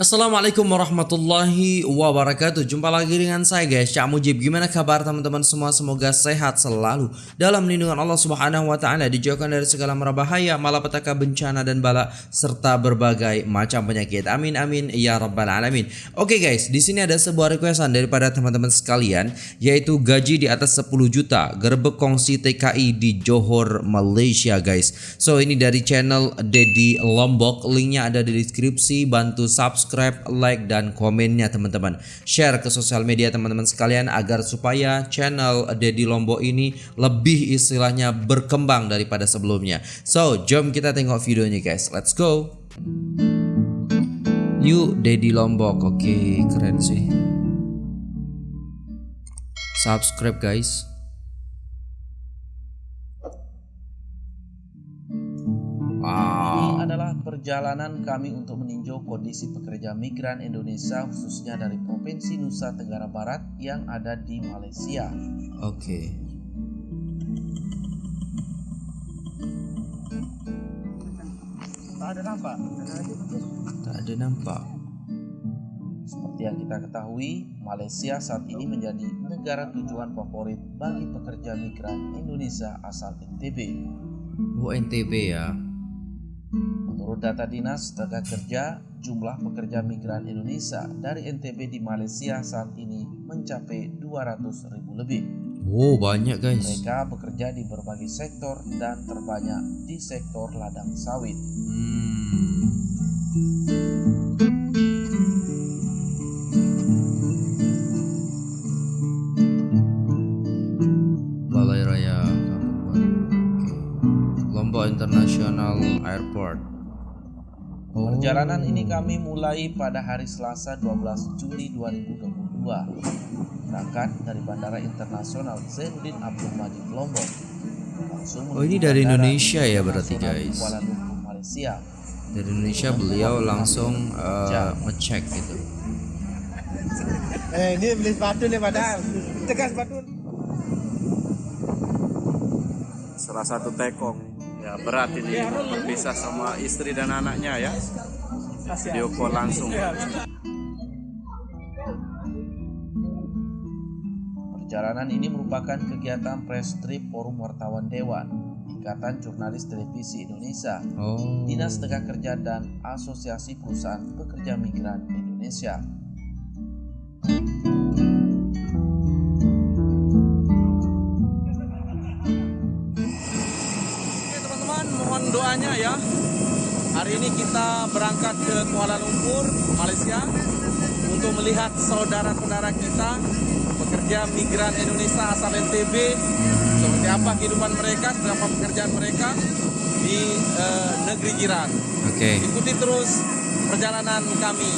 Assalamualaikum warahmatullahi wabarakatuh. Jumpa lagi dengan saya guys. Cak Mujib Gimana kabar teman-teman semua? Semoga sehat selalu. Dalam lindungan Allah subhanahu wa ta'ala Dijauhkan dari segala merbahaya Malapetaka bencana dan bala Serta berbagai macam penyakit. Amin amin ya rabbal alamin. Oke guys di sini ada sebuah requestan Daripada teman-teman sekalian Yaitu gaji di atas 10 juta Gerbek kongsi TKI di Johor Malaysia guys. So ini dari channel Dedi Lombok. Linknya ada di deskripsi. Bantu subscribe subscribe, like, dan komennya teman-teman. Share ke sosial media teman-teman sekalian agar supaya channel Dedi Lombok ini lebih istilahnya berkembang daripada sebelumnya. So, jom kita tengok videonya guys. Let's go. Yuk Dedi Lombok. Oke, okay, keren sih. Subscribe guys. Perjalanan kami untuk meninjau kondisi pekerja migran Indonesia khususnya dari Provinsi Nusa Tenggara Barat yang ada di Malaysia. Oke. Okay. Tak ada nampak. Tak ada nampak. Seperti yang kita ketahui, Malaysia saat ini menjadi negara tujuan favorit bagi pekerja migran Indonesia asal NTB. Oh NTB ya. Menurut data Dinas Tenaga Kerja, jumlah pekerja migran Indonesia dari NTB di Malaysia saat ini mencapai 200 ribu lebih. Oh banyak guys. Mereka bekerja di berbagai sektor dan terbanyak di sektor ladang sawit. Hmm. Ini kami mulai pada hari Selasa 12 Juli 2022 berangkat dari Bandara Internasional Zainuddin Abdul Majid Lombok. Langsung oh ini dari Indonesia ya berarti guys. Kuala Lumpur, Malaysia. Dari Indonesia beliau langsung uh, ngecek gitu. Eh ini beli sepatu nih padahal. Tegas sepatu. Salah satu tekong ya berat ini berpisah sama istri dan anaknya ya video call langsung perjalanan ini merupakan kegiatan press trip forum wartawan dewan Ikatan Jurnalis Televisi Indonesia, oh. Dinas Tenaga Kerja dan Asosiasi Perusahaan Pekerja Migran Indonesia. doanya ya. Hari ini kita berangkat ke Kuala Lumpur, Malaysia untuk melihat saudara-saudara kita pekerja migran Indonesia asal NTB seperti apa kehidupan mereka, seperti apa pekerjaan mereka di uh, negeri jiran. Oke. Okay. Ikuti terus perjalanan kami.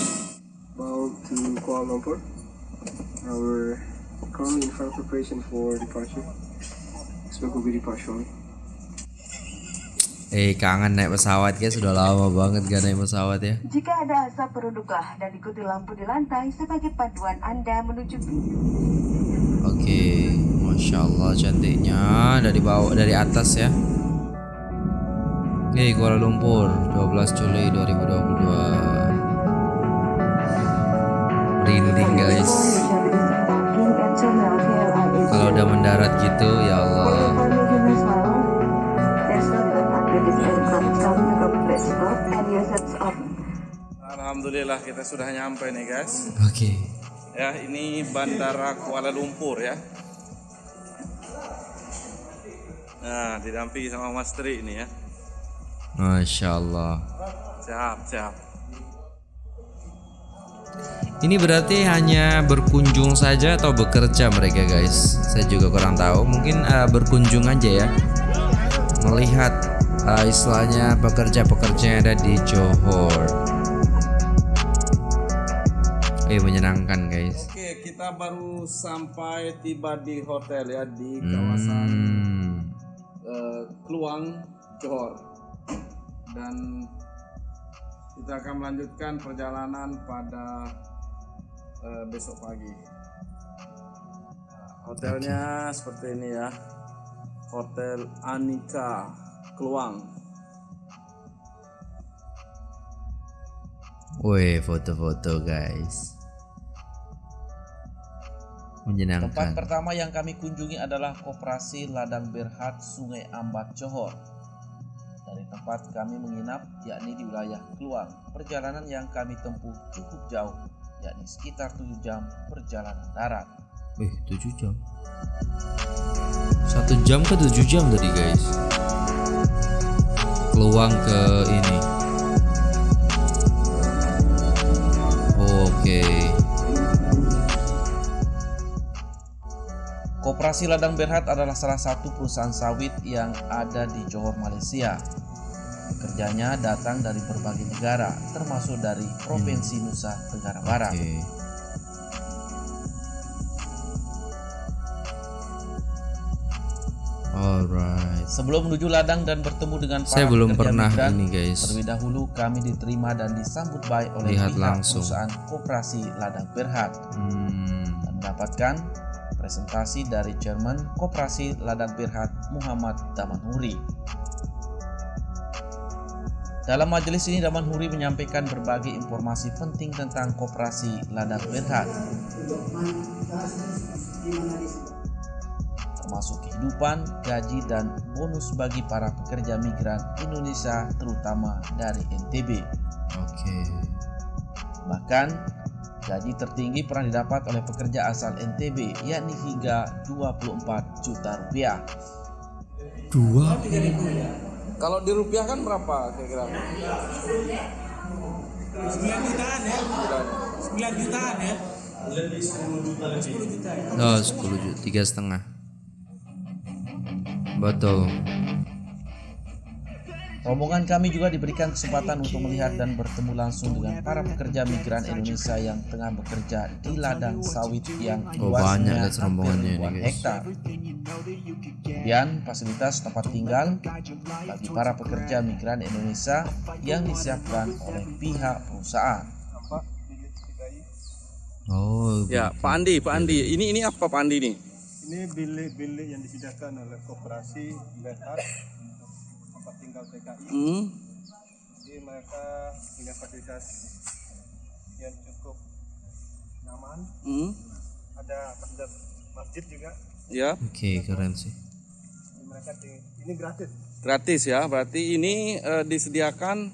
About to Kuala Lumpur. Our currently in preparation for departure. Expect will be departure. Eh kangen naik pesawat ya sudah lama banget gak naik pesawat ya. Jika ada asap peruduklah dan ikuti lampu di lantai sebagai panduan Anda menuju. Oke, okay. masya Allah cantiknya dari bawah dari atas ya. Oke Kuala Lumpur 12 Juli 2022. Rinding guys. Kalau udah mendarat gitu ya Allah. Alhamdulillah kita sudah nyampe nih guys. Oke. Okay. Ya ini Bandara Kuala Lumpur ya. Nah didampingi sama Mas Tri ini ya. Masya Allah. Siap siap. Ini berarti hanya berkunjung saja atau bekerja mereka guys? Saya juga kurang tahu. Mungkin uh, berkunjung aja ya, melihat uh, istilahnya pekerja-pekerja yang ada di Johor. Eh menyenangkan guys. Oke kita baru sampai tiba di hotel ya di kawasan hmm. uh, Kluang Johor dan kita akan melanjutkan perjalanan pada uh, besok pagi. Hotelnya okay. seperti ini ya. Hotel Anika Keluang. Wih, foto-foto guys. Tempat Menyenangkan. pertama yang kami kunjungi adalah Koperasi Ladang Berhat Sungai Ambat Johor. Dari tempat kami menginap, yakni di wilayah Keluang, perjalanan yang kami tempuh cukup jauh, yakni sekitar 7 jam perjalanan darat. Wih, 7 jam. Satu jam ke 7 jam tadi guys. Peluang ke ini. Oke. Koperasi Ladang Berhat adalah salah satu perusahaan sawit yang ada di Johor, Malaysia. Pekerjanya datang dari berbagai negara, termasuk dari Provinsi Nusa Tenggara Barat. Oke. Alright. Sebelum menuju ladang dan bertemu dengan para Saya belum pekerja pernah migran, ini guys. Terlebih dahulu kami diterima dan disambut baik oleh Lihat pihak langsung. perusahaan koperasi Ladang Berhat Hmm. dan mendapatkan presentasi dari Chairman Koperasi Ladang Berhat Muhammad Damanhuri. Dalam majelis ini Damanhuri menyampaikan berbagai informasi penting tentang koperasi Ladang Berhat termasuk kehidupan, gaji, dan bonus bagi para pekerja migran Indonesia terutama dari NTB. Oke. Bahkan, gaji tertinggi pernah didapat oleh pekerja asal NTB yakni hingga 24 juta rupiah. Dua. Kalau dirupiahkan berapa kira-kira? 9 jutaan ya. 9 jutaan ya. Oh, 10 juta, tiga setengah. Betul. Rombongan kami juga diberikan kesempatan untuk melihat dan bertemu langsung dengan para pekerja migran Indonesia yang tengah bekerja di ladang sawit yang Oh, banyak luasnya ribuan guys. hektar. Kemudian fasilitas tempat tinggal bagi para pekerja migran Indonesia yang disiapkan oleh pihak perusahaan. Oh, Ya, Pak Andi, Pak Andi. Ini ini apa Pak Andi nih? Ini bilik-bilik yang disediakan oleh koperasi Berhad untuk tempat tinggal TKI. Hmm. Jadi mereka punya fasilitas yang cukup nyaman. Hmm. Ada fasilitas masjid juga. Ya, oke keren sih. Jadi mereka ini gratis. gratis ya. Berarti ini eh, disediakan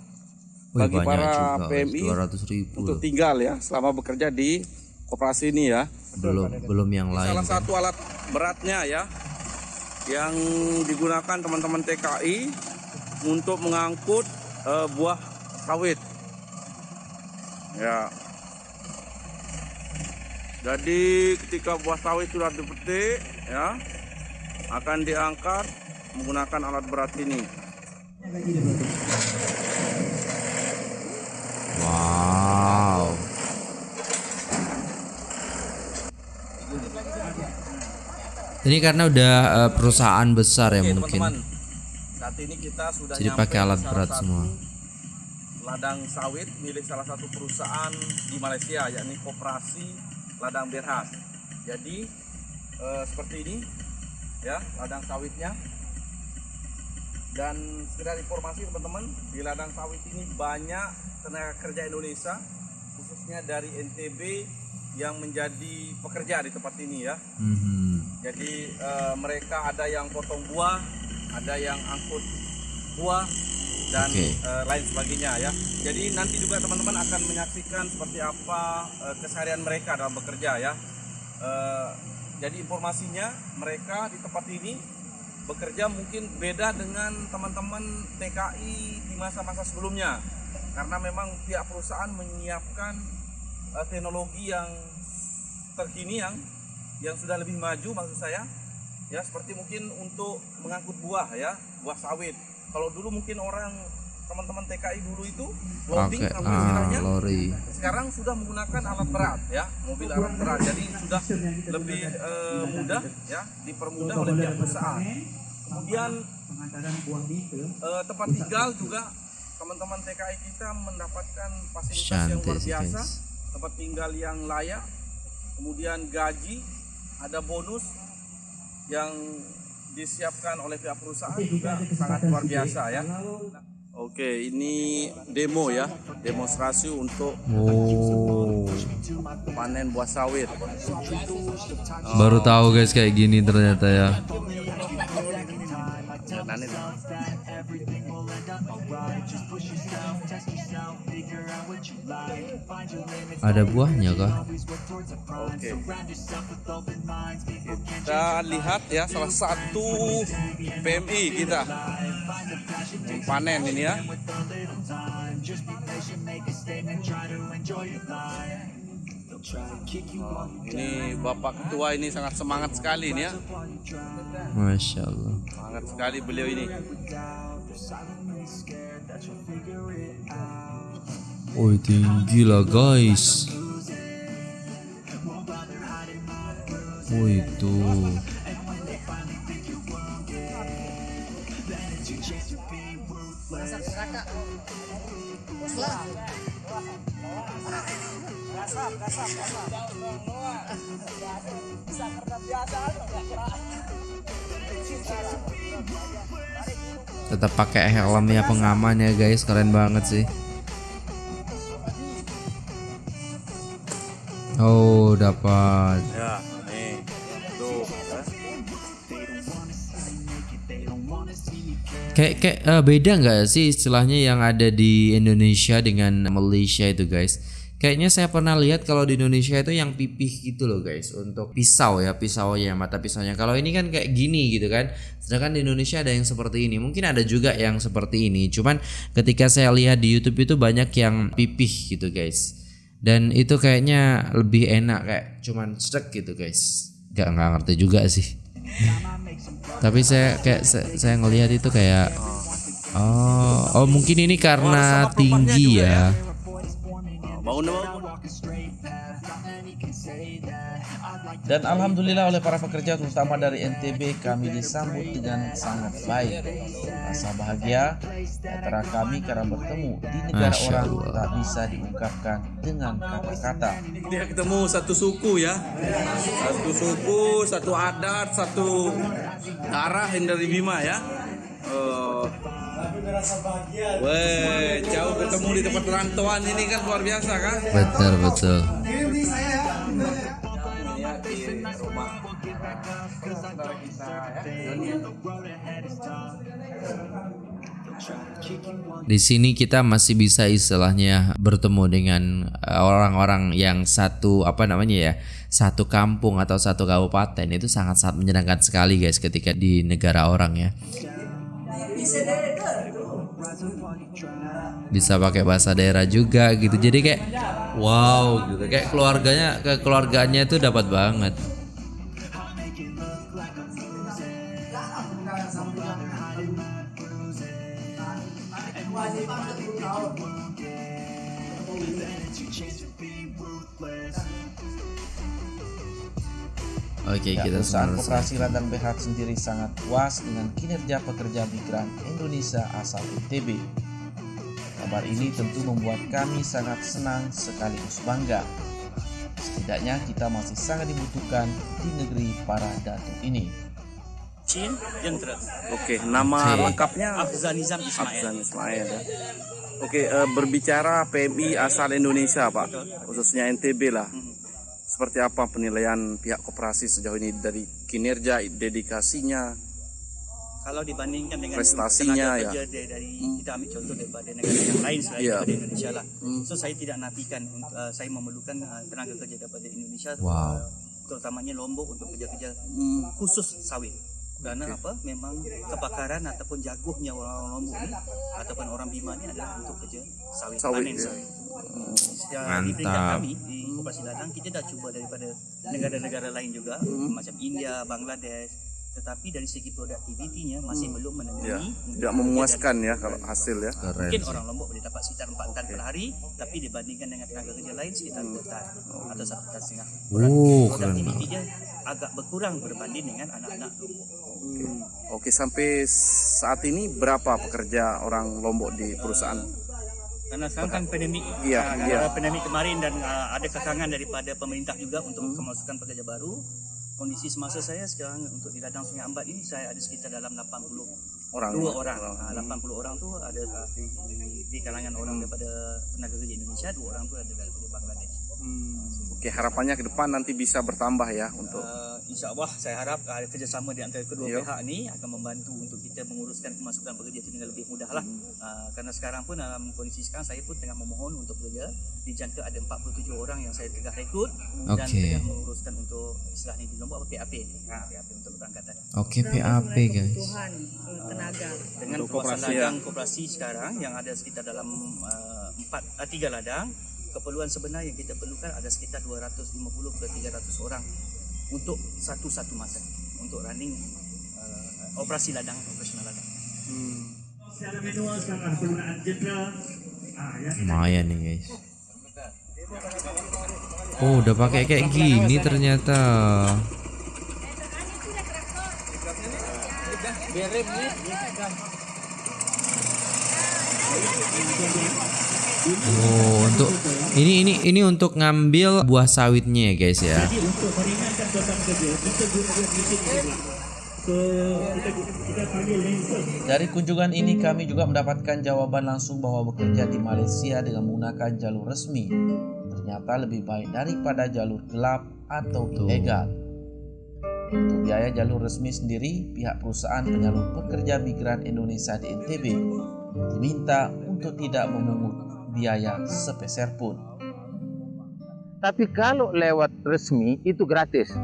Wih, bagi para juga, PMI 200 ribu untuk loh. tinggal ya selama bekerja di koperasi ini ya. Belum belum yang lain. Salah satu alat beratnya ya yang digunakan teman-teman TKI untuk mengangkut eh, buah sawit. Ya. Jadi ketika buah sawit sudah dipetik ya akan diangkat menggunakan alat berat ini. Wow. Ini karena udah eh, perusahaan besar ya Oke mungkin. teman-teman, saat ini kita sudah Jadi pakai alat berat semua. Ladang sawit milik salah satu perusahaan di Malaysia, yakni Koperasi Ladang Berhad. Jadi eh, seperti ini, ya ladang sawitnya. Dan sekedar informasi teman-teman, di ladang sawit ini banyak tenaga kerja Indonesia, khususnya dari NTB yang menjadi pekerja di tempat ini ya. Mhm. Jadi eh, mereka ada yang potong buah, ada yang angkut buah dan Oke. eh, lain sebagainya ya. Jadi nanti juga teman-teman akan menyaksikan seperti apa eh, keseharian mereka dalam bekerja ya. Eh, jadi informasinya mereka di tempat ini bekerja mungkin beda dengan teman-teman TKI di masa-masa sebelumnya karena memang pihak perusahaan menyiapkan eh, teknologi yang terkini yang yang sudah lebih maju maksud saya ya seperti mungkin untuk mengangkut buah ya buah sawit. Kalau dulu mungkin orang teman-teman TKI dulu itu loading sampai ah, lori. sekarang sudah menggunakan alat berat ya mobil alat berat. Jadi sudah lebih eh, mudah ya dipermudah oleh pihak perusahaan. Kemudian eh, tempat tinggal juga teman-teman TKI kita mendapatkan fasilitas yang luar biasa. tempat tinggal yang layak kemudian gaji ada bonus yang disiapkan oleh pihak perusahaan juga sangat luar biasa ya Oke, ini demo ya. demonstrasi untuk Oh. panen buah sawit. Baru tahu guys kayak gini ternyata ya. Ada buahnya kah? Oke. Kita lihat ya salah satu PMI kita panen ini ya. Ini Bapak Ketua ini sangat semangat sekali ini ya. Masya Allah. Semangat sekali beliau ini. Oh tinggi lah guys. Oh itu. Tetap pakai helmnya pengaman ya guys, keren banget sih. Oh dapat. Ya, Kayak kayak eh, beda nggak sih istilahnya yang ada di Indonesia dengan Malaysia itu guys? Kayaknya saya pernah lihat kalau di Indonesia itu yang pipih gitu loh guys untuk pisau ya pisaunya mata pisaunya. Kalau ini kan kayak gini gitu kan. Sedangkan di Indonesia ada yang seperti ini. Mungkin ada juga yang seperti ini. Cuman ketika saya lihat di YouTube itu banyak yang pipih gitu guys. Dan itu kayaknya lebih enak kayak cuman stek gitu guys. Gak nggak ngerti juga sih. Tapi saya kayak saya, saya ngelihat itu kayak oh oh mungkin ini karena tinggi ya. Dulu. Dan alhamdulillah oleh para pekerja terutama dari NTB kami disambut dengan sangat baik. Rasa bahagia antara kami karena bertemu di negara Masya orang Allah. tak bisa diungkapkan dengan kata-kata. Dia ketemu satu suku ya, satu suku, satu adat, satu darah yang dari Bima ya. Oh. Weh, jauh ketemu di tempat rantauan ini kan luar biasa kan? Betul betul. Di sini kita masih bisa istilahnya bertemu dengan eh, orang-orang yang satu apa namanya ya satu kampung atau satu kabupaten itu sangat-sangat menyenangkan sekali guys ketika di negara orang ya. Bisa pakai bahasa daerah juga gitu. Jadi kayak wow gitu. Kayak keluarganya ke keluarganya itu dapat banget. Oke, Ya, kita perusahaan koperasi ladang Berhad sendiri sangat puas dengan kinerja pekerja migran Indonesia asal ITB. Kabar ini tentu membuat kami sangat senang sekaligus bangga. Setidaknya kita masih sangat dibutuhkan di negeri para datu ini. Chin Jentera Oke, nama Oke. lengkapnya Afzanizam Ismail Afzan Ismail ya. Oke, eh, berbicara PMI asal Indonesia, Pak, khususnya NTB lah. Seperti apa penilaian pihak koperasi sejauh ini dari kinerja, dedikasinya? kalau dibandingkan dengan Prestasinya, ya. dari, dari kita ambil contoh daripada negara yang lain selain Iya. daripada Indonesia lah Hmm. so saya tidak nafikan untuk, uh, saya memerlukan uh, tenaga kerja daripada Indonesia Wow. uh, terutamanya Lombok untuk kerja-kerja Hmm. khusus sawit karena apa? Memang kebakaran ataupun jaguhnya orang-orang Lombok ni ataupun orang Bima ni adalah untuk kerja sawit, Sawit, panen. ya. sawit Ya, di peringkat Mantap. kami di Koperasi Ladang kita dah cuba daripada negara-negara lain juga Hmm. macam India, Bangladesh. Tetapi dari segi produktivitinya masih belum Ya, menemui tidak memuaskan ya kalau hasil ya. Keren Mungkin orang Lombok boleh dapat sekitar 4 tan per hari tapi dibandingkan dengan tenaga kerja lain sekitar 2 tan atau 1 tan setengah. Oh, keren Produktiviti dia agak berkurang berbanding dengan anak-anak Lombok. Oke, sampai saat ini berapa pekerja orang Lombok di perusahaan? Karena sekarang kan pandemik, Iya, ah, iya. ada pandemik kemarin dan ah, ada kekangan daripada pemerintah juga untuk kemasukan pekerja baru. Kondisi semasa saya sekarang untuk di ladang Sungai Ambat ini saya ada sekitar dalam 80 Orang. dua orang. Ah, 80 orang tu ada ah, di, di di kalangan orang daripada tenaga kerja Indonesia dua orang itu adalah dari Bangladesh. Oke, harapannya ke depan nanti bisa bertambah ya untuk Uh, insya Allah saya harap uh, kerjasama di antara kedua Ya. pihak ini akan membantu untuk kita menguruskan pemasukan pekerja itu dengan lebih mudah lah. Uh, karena sekarang pun dalam kondisi sekarang saya pun tengah memohon untuk bekerja dijangka ada 47 orang yang saya tengah rekrut dan Okey. tengah menguruskan untuk istilahnya di Lombok apa PAP. Ha, PAP untuk keberangkatan. Oke PAP guys. kebutuhan eh, tenaga. Dengan Untuk koperasi, ladang koperasi sekarang yang ada sekitar dalam uh, empat uh, tiga ladang keperluan sebenar yang kita perlukan ada sekitar 250 ke 300 orang untuk satu-satu masa untuk running uh, operasi ladang operasional ladang. Secara manual sama penggunaan jenderal. Ah, ya. Lumayan nih guys. Oh udah pakai kayak gini ternyata. Oh untuk ini ini ini untuk ngambil buah sawitnya ya guys ya. Jadi untuk meringankan beban kerja, kita gunakan mesin ini. So, kita, kita panggil laser. Dari kunjungan ini kami juga mendapatkan jawaban langsung bahwa bekerja di Malaysia dengan menggunakan jalur resmi ternyata lebih baik daripada jalur gelap atau ilegal. Untuk biaya jalur resmi sendiri, pihak perusahaan penyalur pekerja migran Indonesia di NTB diminta untuk tidak memungut biaya sepeser pun. Tapi kalau lewat resmi itu gratis.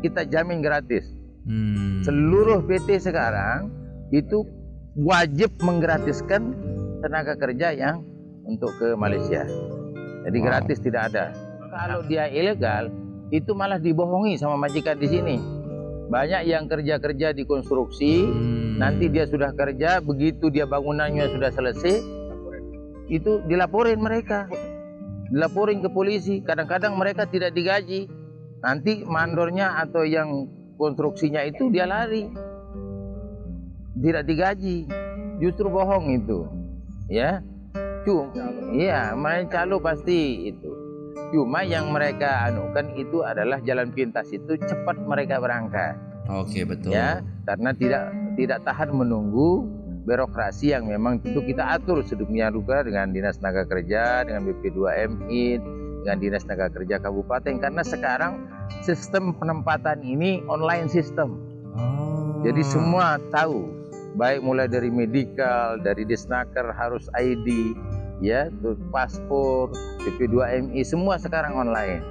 Kita jamin gratis. Hmm. Seluruh PT sekarang itu wajib menggratiskan tenaga kerja yang untuk ke Malaysia. Jadi Wow. gratis tidak ada. Kalau dia ilegal itu malah dibohongi sama majikan di sini. Banyak yang kerja-kerja di konstruksi, Hmm. nanti dia sudah kerja, begitu dia bangunannya sudah selesai, itu dilaporin mereka. Dilaporin ke polisi, kadang-kadang mereka tidak digaji. Nanti mandornya atau yang konstruksinya itu dia lari. Tidak digaji. Justru bohong itu. Ya. Cuma iya, main calo pasti itu. Cuma yang mereka anukan itu adalah jalan pintas itu cepat mereka berangkat Oke betul. ya karena tidak tidak tahan menunggu birokrasi yang memang tentu kita atur sedemikian rupa dengan dinas tenaga kerja dengan BP2MI dengan dinas tenaga kerja kabupaten. Karena sekarang sistem penempatan ini online system. Oh. jadi semua tahu baik mulai dari medical dari disnaker harus ID ya paspor BP2MI semua sekarang online.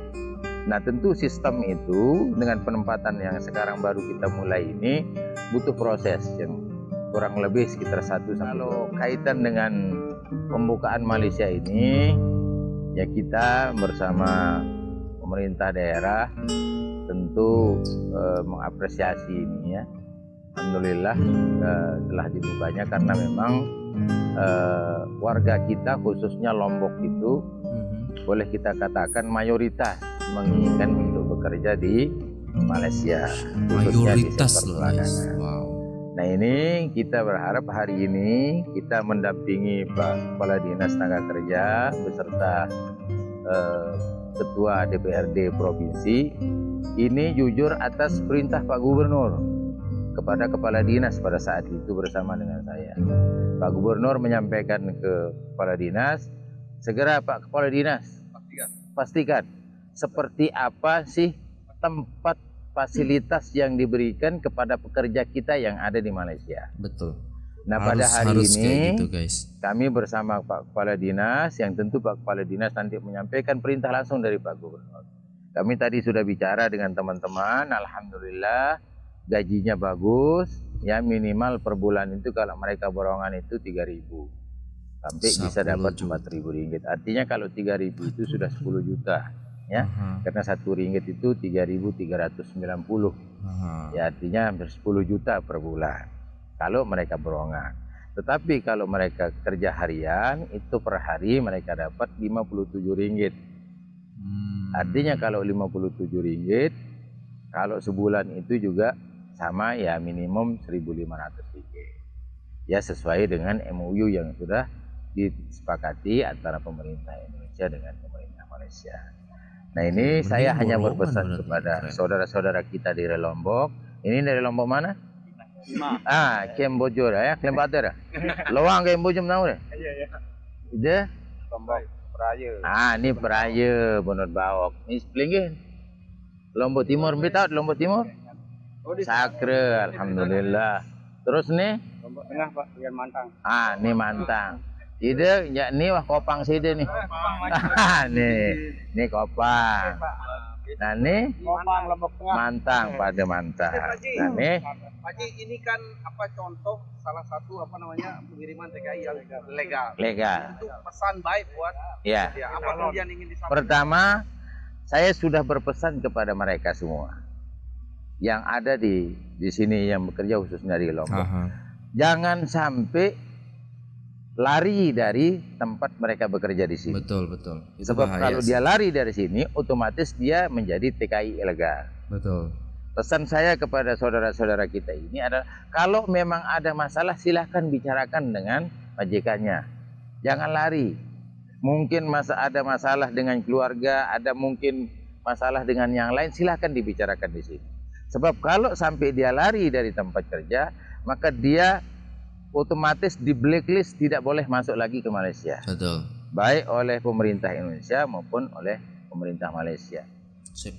Nah tentu sistem itu dengan penempatan yang sekarang baru kita mulai ini butuh proses yang kurang lebih sekitar satu sampai kalau kaitan dengan pembukaan Malaysia ini ya kita bersama pemerintah daerah tentu eh, mengapresiasi ini ya Alhamdulillah eh, telah dibukanya karena memang eh, warga kita khususnya Lombok itu Mhm. boleh kita katakan mayoritas menginginkan untuk bekerja di Malaysia khususnya di Mayoritas sektor loh guys. peladangan. Wow. Nah ini kita berharap hari ini kita mendampingi Pak Kepala Dinas Tenaga Kerja beserta eh, Ketua DPRD Provinsi ini jujur atas perintah Pak Gubernur kepada Kepala Dinas pada saat itu bersama dengan saya. Pak Gubernur menyampaikan ke Kepala Dinas, segera Pak Kepala Dinas pastikan seperti apa sih tempat fasilitas yang diberikan kepada pekerja kita yang ada di Malaysia. Betul. Nah harus, pada hari harus ini gitu guys. kami bersama Pak Kepala Dinas yang tentu Pak Kepala Dinas nanti menyampaikan perintah langsung dari Pak Gubernur. Kami tadi sudah bicara dengan teman-teman, alhamdulillah gajinya bagus, ya minimal per bulan itu kalau mereka borongan itu 3000 sampai bisa 10 dapat juta. 4000 ringgit. Artinya kalau 3000 itu sudah 10 juta, ya. Aha, Karena satu ringgit itu 3390. aha. Ya artinya hampir 10 juta per bulan kalau mereka berongan. Tetapi kalau mereka kerja harian itu per hari mereka dapat 57 ringgit. Hmm. Artinya kalau 57 ringgit kalau sebulan itu juga sama ya minimum 1.500 ringgit. Ya sesuai dengan MOU yang sudah disepakati antara pemerintah Indonesia dengan pemerintah Malaysia. Nah ini Mending saya hanya berpesan kepada saudara-saudara kita di Lombok. Ini dari Lombok mana? Ah, Kem Bojor ya, Kem Bater. Lawang Kem Bojor tahu deh. Ide? Ah, ini peraya Bonot Bawok. Ini sepelinggih. Lombok Timur, Mbak tahu Lombok Timur? Sakre, alhamdulillah. Terus nih? Lombok Tengah Pak, Mantang. Ah, ini mantang. Ide, ya ini wah kopang side nih. nih, ini kopang. Nah, nih Kopang Lombok Tengah. mantang pada mantang. Nah, nih Pak Haji, ini kan apa contoh salah satu apa namanya pengiriman TKI yang legal. legal. Untuk pesan baik buat Ya. ya apa kemudian ingin disampaikan? Pertama, saya sudah berpesan kepada mereka semua yang ada di di sini yang bekerja khususnya di Lombok. Aha. Jangan sampai lari dari tempat mereka bekerja di sini. Betul betul. Itu Sebab bahaya kalau dia lari dari sini, otomatis dia menjadi TKI ilegal. betul. Pesan saya kepada saudara-saudara kita ini adalah kalau memang ada masalah silahkan bicarakan dengan majikannya. Jangan lari. Mungkin masa ada masalah dengan keluarga, ada mungkin masalah dengan yang lain silahkan dibicarakan di sini. Sebab kalau sampai dia lari dari tempat kerja, maka dia otomatis di blacklist tidak boleh masuk lagi ke Malaysia. Betul. Baik oleh pemerintah Indonesia maupun oleh pemerintah Malaysia. Sip.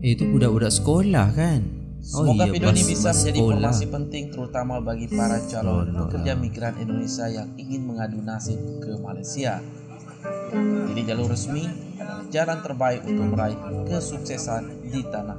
Itu budak-budak sekolah kan? Semoga iya, video ini bisa menjadi sekolah. informasi penting terutama bagi para calon pekerja migran Indonesia yang ingin mengadu nasib ke Malaysia. Jadi jalur resmi adalah jalan terbaik untuk meraih kesuksesan di tanah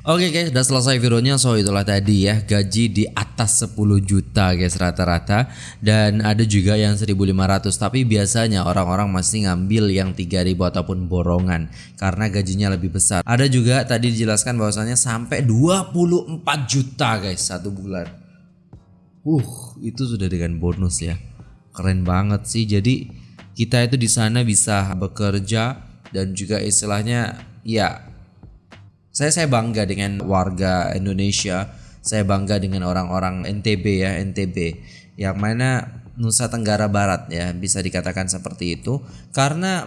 Oke guys, udah selesai videonya. So itulah tadi ya gaji di atas 10 juta guys rata-rata dan ada juga yang 1500 tapi biasanya orang-orang masih ngambil yang 3000 ataupun borongan karena gajinya lebih besar. Ada juga tadi dijelaskan bahwasannya sampai 24 juta guys satu bulan. Uh, itu sudah dengan bonus ya. Keren banget sih. Jadi kita itu di sana bisa bekerja dan juga istilahnya ya saya saya bangga dengan warga Indonesia. Saya bangga dengan orang-orang NTB ya, NTB yang mana Nusa Tenggara Barat ya, bisa dikatakan seperti itu karena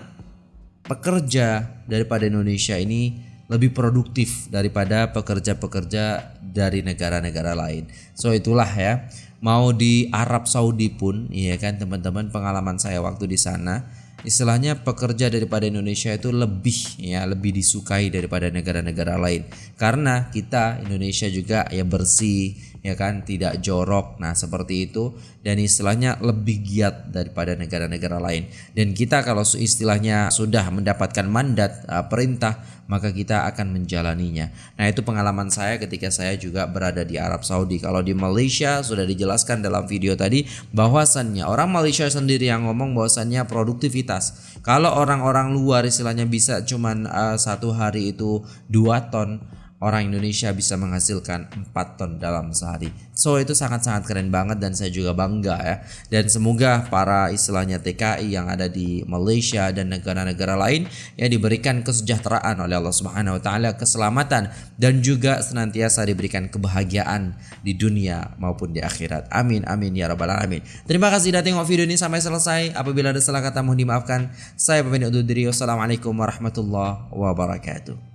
pekerja daripada Indonesia ini lebih produktif daripada pekerja-pekerja dari negara-negara lain. So itulah ya. Mau di Arab Saudi pun, iya kan teman-teman pengalaman saya waktu di sana, istilahnya pekerja daripada Indonesia itu lebih ya lebih disukai daripada negara-negara lain. Karena kita Indonesia juga ya bersih ya kan tidak jorok. Nah seperti itu. Dan istilahnya lebih giat daripada negara-negara lain. Dan kita kalau istilahnya sudah mendapatkan mandat uh, perintah maka kita akan menjalaninya. Nah itu pengalaman saya ketika saya juga berada di Arab Saudi. Kalau di Malaysia sudah dijelaskan dalam video tadi bahwasannya orang Malaysia sendiri yang ngomong bahwasannya produktivitas. Kalau orang-orang luar istilahnya bisa cuman uh, satu hari itu dua ton orang Indonesia bisa menghasilkan 4 ton dalam sehari. So itu sangat-sangat keren banget dan saya juga bangga ya. Dan semoga para istilahnya TKI yang ada di Malaysia dan negara-negara lain ya diberikan kesejahteraan oleh Allah Subhanahu wa taala, keselamatan dan juga senantiasa diberikan kebahagiaan di dunia maupun di akhirat. Amin amin ya rabbal alamin. Terima kasih sudah tengok video ini sampai selesai. Apabila ada salah kata mohon dimaafkan. Saya pamit undur diri. Wassalamualaikum warahmatullahi wabarakatuh.